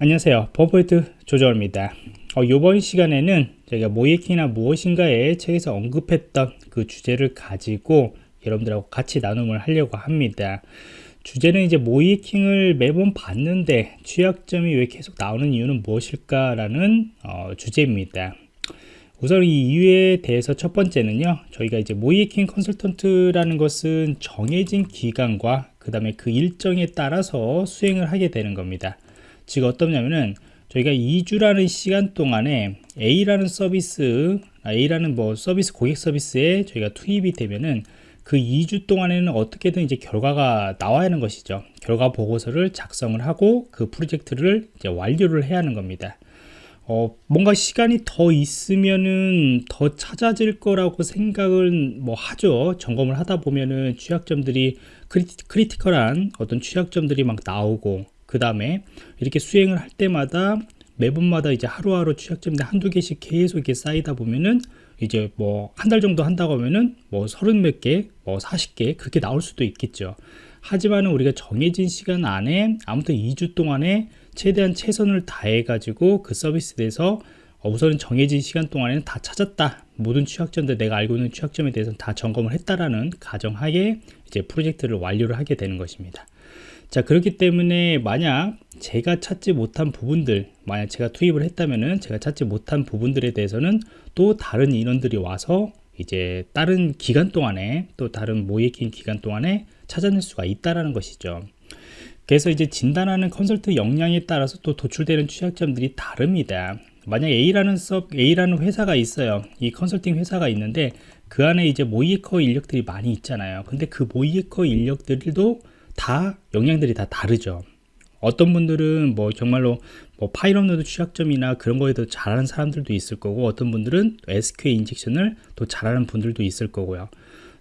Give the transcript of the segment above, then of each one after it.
안녕하세요. 버퍼포인트 조정입니다. 어, 이번 시간에는 저희가 모이킹이나 무엇인가에 책에서 언급했던 그 주제를 가지고 여러분들하고 같이 나눔을 하려고 합니다. 주제는 이제 모이킹을 매번 봤는데 취약점이 왜 계속 나오는 이유는 무엇일까 라는 어, 주제입니다. 우선 이 이유에 대해서 첫 번째는요 저희가 이제 모이킹 컨설턴트라는 것은 정해진 기간과 그 다음에 그 일정에 따라서 수행을 하게 되는 겁니다 즉 어떻냐면은 저희가 2주라는 시간 동안에 A라는 서비스 A라는 뭐 서비스 고객 서비스에 저희가 투입이 되면은 그 2주 동안에는 어떻게든 이제 결과가 나와야 하는 것이죠. 결과 보고서를 작성을 하고 그 프로젝트를 이제 완료를 해야 하는 겁니다. 어, 뭔가 시간이 더 있으면은 더 찾아질 거라고 생각을 뭐 하죠. 점검을 하다 보면은 취약점들이 criti, critical한 어떤 취약점들이 막 나오고 그 다음에 이렇게 수행을 할 때마다 매번마다 이제 하루하루 취약점인데 한두 개씩 계속 이렇게 쌓이다 보면은 이제 뭐 한 달 정도 한다고 하면은 뭐 서른 몇 개, 뭐 사십 개 그렇게 나올 수도 있겠죠. 하지만은 우리가 정해진 시간 안에 아무튼 2주 동안에 최대한 최선을 다해 가지고 그 서비스에 대해서 우선은 정해진 시간 동안에는 다 찾았다. 모든 취약점들 내가 알고 있는 취약점에 대해서는 다 점검을 했다라는 가정하에 이제 프로젝트를 완료를 하게 되는 것입니다. 자 그렇기 때문에 만약 제가 찾지 못한 부분들 만약 제가 투입을 했다면은 제가 찾지 못한 부분들에 대해서는 또 다른 인원들이 와서 이제 다른 기간 동안에 또 다른 모의킹 기간 동안에 찾아낼 수가 있다라는 것이죠. 그래서 이제 진단하는 컨설트 역량에 따라서 또 도출되는 취약점들이 다릅니다. 만약 A라는 섭 A라는 회사가 있어요. 이 컨설팅 회사가 있는데 그 안에 이제 모의해커 인력들이 많이 있잖아요. 근데 그 모의해커 인력들도 다 역량들이 다 다르죠. 어떤 분들은 뭐 정말로 뭐 파일 업로드 취약점이나 그런 거에도 잘하는 사람들도 있을 거고 어떤 분들은 SQL 인젝션을 또 잘하는 분들도 있을 거고요.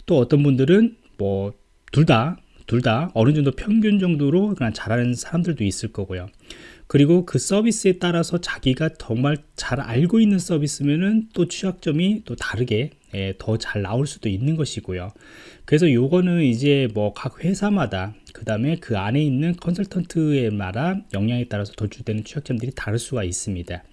또 어떤 분들은 뭐 둘 다 둘 다 어느 정도 평균 정도로 그냥 잘하는 사람들도 있을 거고요 그리고 그 서비스에 따라서 자기가 정말 잘 알고 있는 서비스면은 또 취약점이 또 다르게 예, 더 잘 나올 수도 있는 것이고요. 그래서 요거는 이제 뭐 각 회사마다 그 다음에 그 안에 있는 컨설턴트에 마다 역량에 따라서 도출되는 취약점들이 다를 수가 있습니다.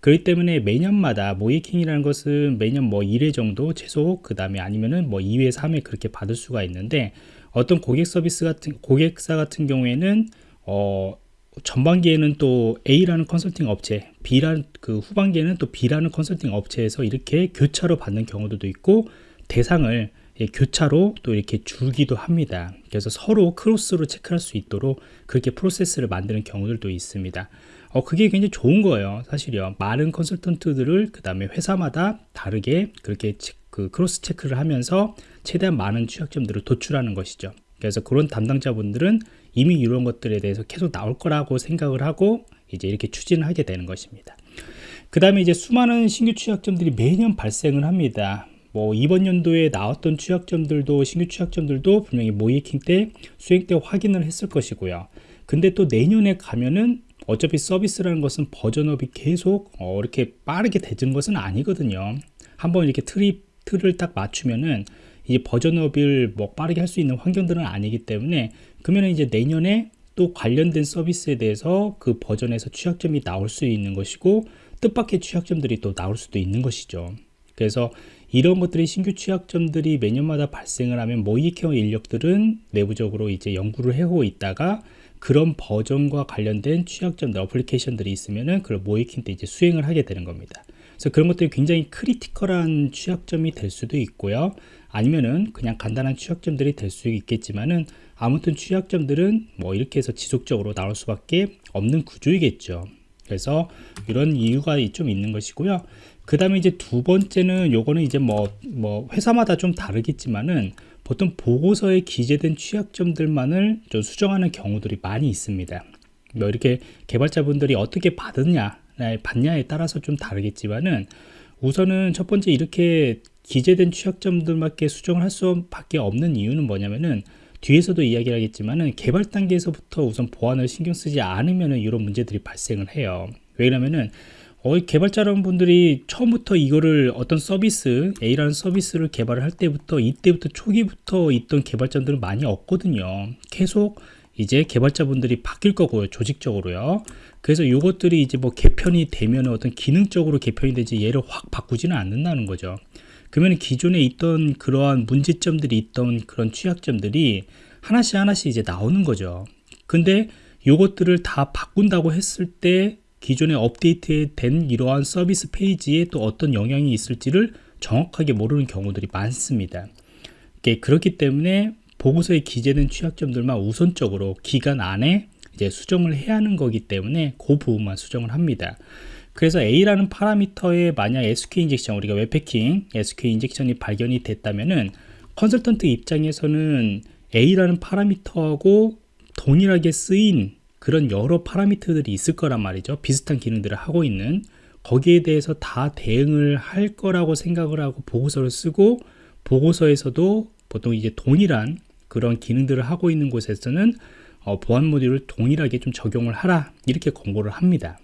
그렇기 때문에 매년마다 모이킹이라는 것은 매년 뭐 1회 정도 최소 그 다음에 아니면은 뭐 2회 3회 그렇게 받을 수가 있는데 어떤 고객 서비스 같은 고객사 같은 경우에는 어 전반기에는 또 A라는 컨설팅 업체, B라는 그 후반기에는 또 B라는 컨설팅 업체에서 이렇게 교차로 받는 경우도 있고 대상을 예, 교차로 또 이렇게 주기도 합니다. 그래서 서로 cross로 체크할 수 있도록 그렇게 프로세스를 만드는 경우들도 있습니다. 어, 그게 굉장히 좋은 거예요. 사실요. 많은 컨설턴트들을 그 다음에 회사마다 다르게 그렇게 그 cross check를 하면서 최대한 많은 취약점들을 도출하는 것이죠. 그래서 그런 담당자분들은 이미 이런 것들에 대해서 계속 나올 거라고 생각을 하고 이제 이렇게 추진을 하게 되는 것입니다. 그 다음에 이제 수많은 신규 취약점들이 매년 발생을 합니다. 뭐 이번 연도에 나왔던 취약점들도 신규 취약점들도 분명히 모의해킹 때 수행 때 확인을 했을 것이고요. 근데 또 내년에 가면은 어차피 서비스라는 것은 버전업이 계속 어 이렇게 빠르게 되는 것은 아니거든요. 한번 이렇게 틀이 틀을 딱 맞추면은 이제 버전업을 뭐 빠르게 할 수 있는 환경들은 아니기 때문에 그러면 이제 내년에 또 관련된 서비스에 대해서 그 버전에서 취약점이 나올 수 있는 것이고 뜻밖의 취약점들이 또 나올 수도 있는 것이죠. 그래서 이런 것들이 신규 취약점들이 매년마다 발생을 하면 모의해커 인력들은 내부적으로 이제 연구를 해오고 있다가 그런 버전과 관련된 취약점들, 어플리케이션들이 있으면은 그걸 모의해킹 때 이제 수행을 하게 되는 겁니다. 그래서 그런 것들이 굉장히 critical한 취약점이 될 수도 있고요. 아니면은 그냥 간단한 취약점들이 될 수 있겠지만은 아무튼 취약점들은 뭐 이렇게 해서 지속적으로 나올 수밖에 없는 구조이겠죠. 그래서 이런 이유가 좀 있는 것이고요. 그 다음에 이제 두 번째는 요거는 이제 뭐, 뭐 회사마다 좀 다르겠지만은 보통 보고서에 기재된 취약점들만을 좀 수정하는 경우들이 많이 있습니다. 뭐 이렇게 개발자분들이 어떻게 받느냐, 받냐에 따라서 좀 다르겠지만은 우선은 첫 번째 이렇게 기재된 취약점들밖에 수정을 할 수밖에 없는 이유는 뭐냐면은 뒤에서도 이야기를 하겠지만은 개발 단계에서부터 우선 보안을 신경 쓰지 않으면은 이런 문제들이 발생을 해요. 왜냐면은 어, 개발자 여러분들이 처음부터 이거를 어떤 서비스 A라는 서비스를 개발을 할 때부터 이때부터 초기부터 있던 개발자들은 많이 없거든요. 계속 이제 개발자분들이 바뀔 거고요 조직적으로요. 그래서 이것들이 이제 뭐 개편이 되면 어떤 기능적으로 개편이 되지 얘를 확 바꾸지는 않는다는 거죠. 그러면 기존에 있던 그러한 문제점들이 있던 그런 취약점들이 하나씩 하나씩 이제 나오는 거죠. 근데 요것들을 다 바꾼다고 했을 때 기존에 업데이트된 이러한 서비스 페이지에 또 어떤 영향이 있을지를 정확하게 모르는 경우들이 많습니다. 그렇기 때문에 보고서에 기재된 취약점들만 우선적으로 기간 안에 이제 수정을 해야 하는 거기 때문에 그 부분만 수정을 합니다. 그래서 A라는 파라미터에 만약 SQL 인젝션 우리가 웹패킹 SQL 인젝션이 발견이 됐다면은 컨설턴트 입장에서는 A라는 파라미터하고 동일하게 쓰인 그런 여러 파라미터들이 있을 거란 말이죠. 비슷한 기능들을 하고 있는 거기에 대해서 다 대응을 할 거라고 생각을 하고 보고서를 쓰고 보고서에서도 보통 이제 동일한 그런 기능들을 하고 있는 곳에서는 어, 보안 모듈을 동일하게 좀 적용을 하라 이렇게 권고를 합니다.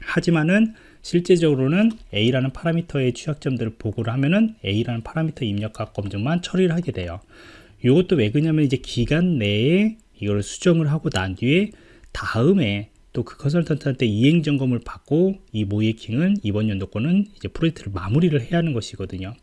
하지만은 실제적으로는 A라는 파라미터의 취약점들을 보고를 하면은 A라는 파라미터 입력과 검증만 처리를 하게 돼요. 이것도 왜 그러냐면 이제 기간 내에 이걸 수정을 하고 난 뒤에 다음에 또 그 컨설턴트한테 이행 점검을 받고 이 모이킹은 이번 연도권은 이제 프로젝트를 마무리를 해야 하는 것이거든요.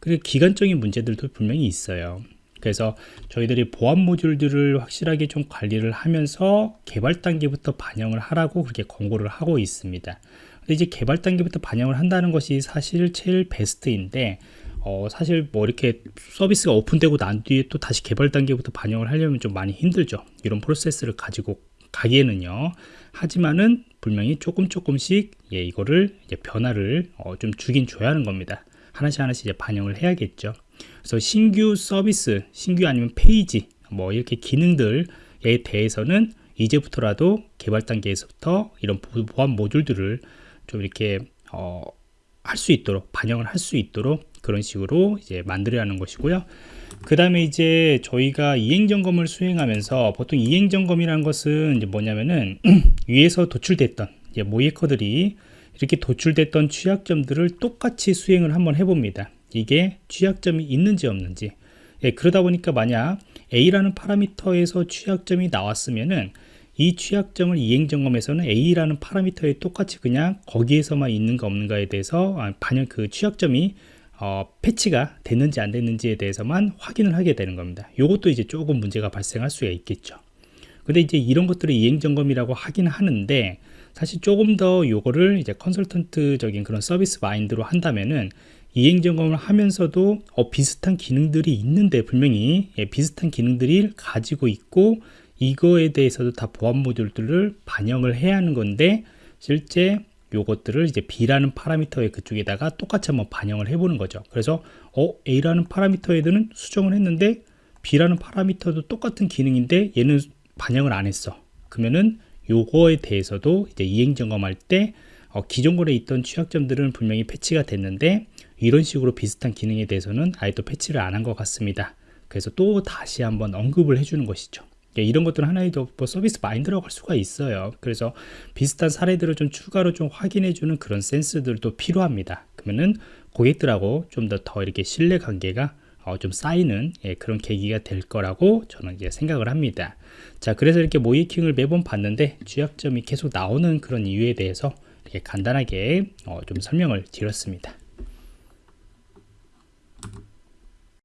그리고 기간적인 문제들도 분명히 있어요. 그래서 저희들이 보안 모듈들을 확실하게 좀 관리를 하면서 개발 단계부터 반영을 하라고 그렇게 권고를 하고 있습니다. 근데 이제 개발 단계부터 반영을 한다는 것이 사실 제일 베스트인데 어, 사실 뭐 이렇게 서비스가 오픈되고 난 뒤에 또 다시 개발 단계부터 반영을 하려면 좀 많이 힘들죠. 이런 프로세스를 가지고 가기에는요. 하지만은 분명히 조금 조금씩 예, 이거를 이제 변화를 어, 좀 주긴 줘야 하는 겁니다. 하나씩 하나씩 이제 반영을 해야겠죠. 그래서 신규 서비스, 신규 아니면 페이지, 뭐 이렇게 기능들에 대해서는 이제부터라도 개발 단계에서부터 이런 보안 모듈들을 좀 이렇게 어, 할 수 있도록 반영을 할 수 있도록 그런 식으로 이제 만들어야 하는 것이고요. 그 다음에 이제 저희가 이행 점검을 수행하면서 보통 이행 점검이라는 것은 이제 뭐냐면은 위에서 도출됐던 이제 모이커들이 이렇게 도출됐던 취약점들을 똑같이 수행을 한번 해봅니다. 이게 취약점이 있는지 없는지. 예, 그러다 보니까 만약 A라는 파라미터에서 취약점이 나왔으면은 이 취약점을 이행 점검에서는 A라는 파라미터에 똑같이 그냥 거기에서만 있는가 없는가에 대해서 아, 반영 그 취약점이 어, 패치가 됐는지 안 됐는지에 대해서만 확인을 하게 되는 겁니다. 이것도 이제 조금 문제가 발생할 수가 있겠죠. 근데 이제 이런 것들을 이행 점검이라고 하긴 하는데 사실 조금 더 요거를 이제 컨설턴트적인 그런 서비스 마인드로 한다면은 이행 점검을 하면서도 어, 비슷한 기능들이 있는데 분명히 예, 비슷한 기능들이 가지고 있고 이거에 대해서도 다 보안 모듈들을 반영을 해야 하는 건데 실제 요것들을 이제 B라는 파라미터의 그쪽에다가 똑같이 한번 반영을 해보는 거죠. 그래서 어 A라는 파라미터에는 수정을 했는데 B라는 파라미터도 똑같은 기능인데 얘는 반영을 안 했어. 그러면은 요거에 대해서도 이제 이행 점검할 때 어, 기존 거래 있던 취약점들은 분명히 패치가 됐는데 이런 식으로 비슷한 기능에 대해서는 아예 또 패치를 안 한 것 같습니다. 그래서 또 다시 한번 언급을 해주는 것이죠. 예, 이런 것들은 하나의 더뭐 서비스 마인드라고 할 수가 있어요. 그래서 비슷한 사례들을 좀 추가로 좀 확인해주는 그런 센스들도 필요합니다. 그러면은 고객들하고 좀 더더 이렇게 신뢰 관계가 어, 좀 쌓이는 예, 그런 계기가 될 거라고 저는 이제 생각을 합니다. 자, 그래서 이렇게 모이킹을 매번 봤는데 취약점이 계속 나오는 그런 이유에 대해서 이렇게 간단하게 어, 좀 설명을 드렸습니다.